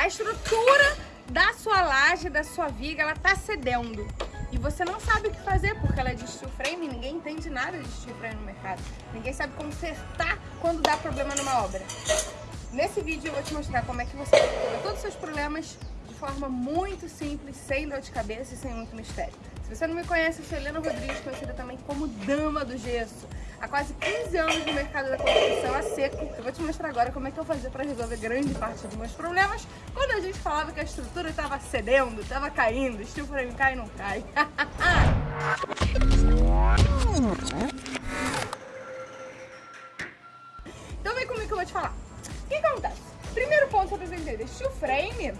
A estrutura da sua laje, da sua viga, ela tá cedendo. E você não sabe o que fazer, porque ela é de steel frame e ninguém entende nada de steel frame no mercado. Ninguém sabe consertar quando dá problema numa obra. Nesse vídeo eu vou te mostrar como é que você resolve todos os seus problemas de forma muito simples, sem dor de cabeça e sem muito mistério. Se você não me conhece, eu sou Helena Rodrigues, conhecida também como Dama do Gesso. Há quase 15 anos no mercado da construção a seco. Eu vou te mostrar agora como é que eu fazia para resolver grande parte dos meus problemas quando a gente falava que a estrutura estava cedendo, estava caindo, estilo frame cai e não cai. então vem comigo que eu vou te falar. O que acontece? Primeiro ponto para você entender, steel frame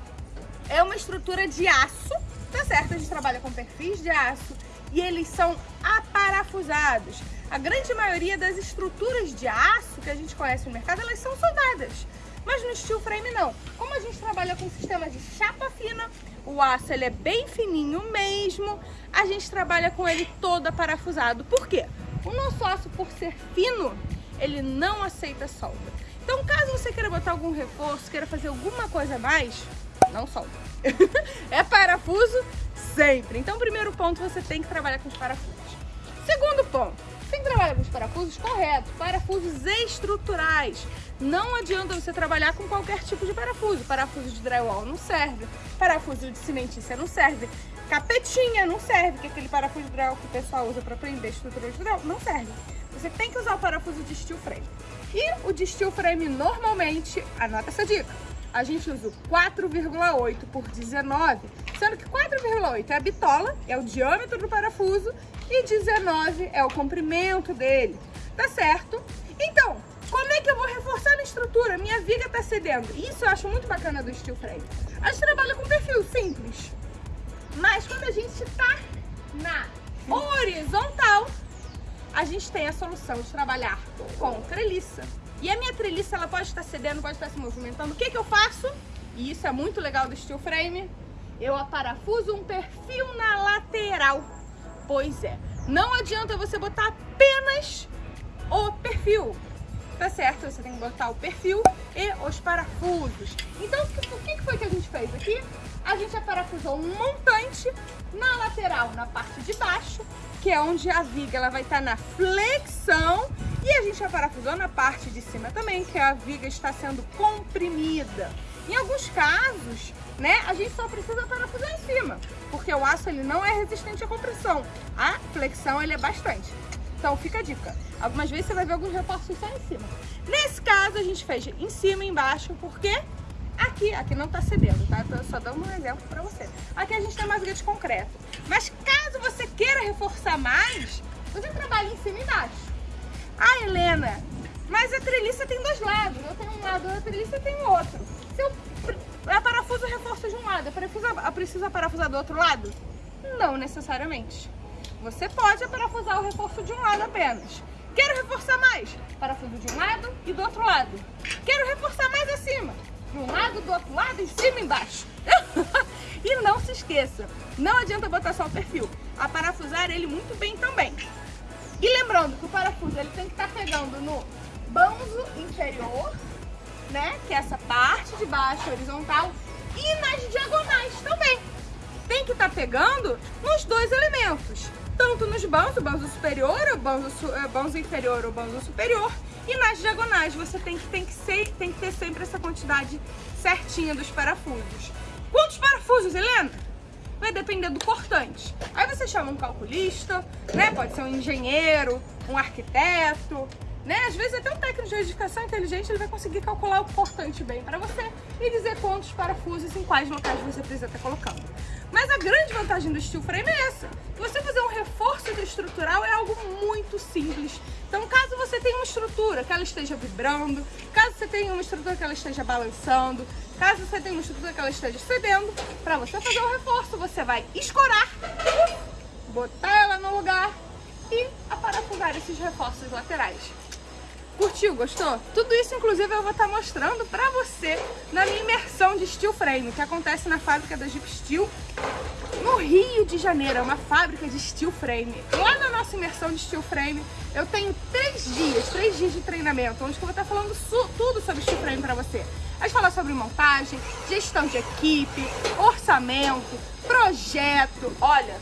é uma estrutura de aço, tá certo? A gente trabalha com perfis de aço e eles são aparafusados. A grande maioria das estruturas de aço que a gente conhece no mercado, elas são soldadas. Mas no steel frame não. Como a gente trabalha com sistema de chapa fina, o aço ele é bem fininho mesmo, a gente trabalha com ele todo aparafusado. Por quê? O nosso aço, por ser fino, ele não aceita solda. Então, caso você queira botar algum reforço, queira fazer alguma coisa a mais, não solda. é parafuso sempre. Então, primeiro ponto, você tem que trabalhar com os parafusos. Segundo ponto, tem que trabalhar com os parafusos corretos, parafusos estruturais. Não adianta você trabalhar com qualquer tipo de parafuso. Parafuso de drywall não serve, parafuso de cimentícia não serve, capetinha não serve, que é aquele parafuso de drywall que o pessoal usa para prender estrutura de drywall, não serve. Você tem que usar o parafuso de steel frame. E o de steel frame normalmente, anota essa dica, a gente usa o 4,8 por 19, sendo que 4,8 é a bitola, é o diâmetro do parafuso, e 19 é o comprimento dele, tá certo? Então, como é que eu vou reforçar a estrutura? Minha viga tá cedendo. Isso eu acho muito bacana do steel frame. A gente trabalha com perfil simples, mas quando a gente tá na horizontal, a gente tem a solução de trabalhar com treliça. E a minha treliça, ela pode estar cedendo, pode estar se movimentando. O que, que eu faço? E isso é muito legal do steel frame. Eu aparafuso um perfil na lateral. Pois é, não adianta você botar apenas o perfil, tá certo? Você tem que botar o perfil e os parafusos. Então, o que foi que a gente fez aqui? A gente aparafusou um montante na lateral, na parte de baixo, que é onde a viga ela vai estar na flexão e a gente aparafusou na parte de cima também, que a viga está sendo comprimida. Em alguns casos, né, a gente só precisa parafusar em cima, porque o aço ele não é resistente à compressão. A flexão ele é bastante. Então fica a dica. Algumas vezes você vai ver alguns reforços só em cima. Nesse caso a gente fez em cima e embaixo, porque aqui, aqui não tá cedendo, tá? Tô só dando um exemplo pra você. Aqui a gente tem mais de concreto. Mas caso você queira reforçar mais, você trabalha em cima e embaixo. Ah, Helena, mas a treliça tem dois lados. Eu tenho um lado, a treliça tem o outro. Se eu parafuso reforço de um lado, a parafusa, precisa parafusar do outro lado? Não necessariamente. Você pode parafusar o reforço de um lado apenas. Quero reforçar mais? Parafuso de um lado e do outro lado. Quero reforçar mais acima? De um lado, do outro lado, em cima e embaixo. e não se esqueça, não adianta botar só o perfil. A parafusar ele muito bem também. E lembrando que o parafuso ele tem que estar pegando no banzo inferior né? Que é essa parte de baixo horizontal e nas diagonais também. Tem que estar tá pegando nos dois elementos, tanto nos banzos, banzo superior, o banzo, banzo inferior ou banzo superior, e nas diagonais você tem que, tem, que ser, tem que ter sempre essa quantidade certinha dos parafusos. Quantos parafusos, Helena? Vai depender do cortante. Aí você chama um calculista, né? Pode ser um engenheiro, um arquiteto, né? Às vezes até um técnico de edificação inteligente ele vai conseguir calcular o cortante bem para você e dizer quantos parafusos em quais locais você precisa estar colocando. Mas a grande vantagem do steel frame é essa. Você fazer um reforço estrutural é algo muito simples. Então, caso você tenha uma estrutura que ela esteja vibrando, caso você tenha uma estrutura que ela esteja balançando, caso você tenha uma estrutura que ela esteja cedendo, para você fazer um reforço, você vai escorar, botar ela no lugar e aparafusar esses reforços laterais. Curtiu? Gostou? Tudo isso, inclusive, eu vou estar mostrando pra você na minha imersão de Steel Frame, que acontece na fábrica da Jeep Steel, no Rio de Janeiro. É uma fábrica de Steel Frame. Lá na nossa imersão de steel frame, eu tenho três dias, três dias de treinamento, onde eu vou estar falando tudo sobre steel frame para você. A gente fala sobre montagem, gestão de equipe, orçamento, projeto. Olha,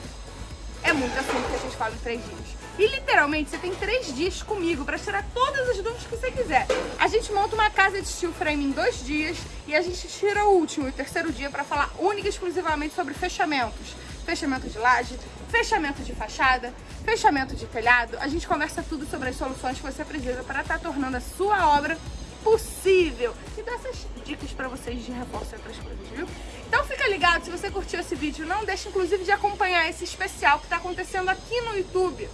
é muito assunto que a gente fala em três dias. E literalmente você tem três dias comigo para tirar todas as dúvidas que você quiser. A gente monta uma casa de steel frame em dois dias e a gente tira o último e o terceiro dia para falar única e exclusivamente sobre fechamentos. Fechamento de laje, fechamento de fachada, fechamento de telhado. A gente conversa tudo sobre as soluções que você precisa para estar tá tornando a sua obra possível. E dá essas dicas para vocês de reforço e outras coisas, viu? Então fica ligado, se você curtiu esse vídeo, não deixe inclusive de acompanhar esse especial que está acontecendo aqui no YouTube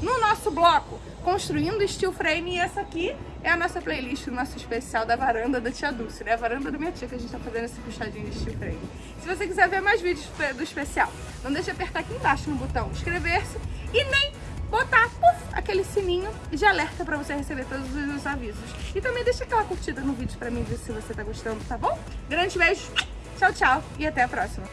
no nosso bloco Construindo Steel Frame e essa aqui é a nossa playlist, o nosso especial da varanda da tia Dulce, né? A varanda da minha tia que a gente tá fazendo esse puxadinho de Steel Frame. Se você quiser ver mais vídeos do especial, não deixe de apertar aqui embaixo no botão inscrever-se e nem botar puff, aquele sininho de alerta para você receber todos os avisos. E também deixa aquela curtida no vídeo para mim ver se você tá gostando, tá bom? Grande beijo, tchau, tchau e até a próxima.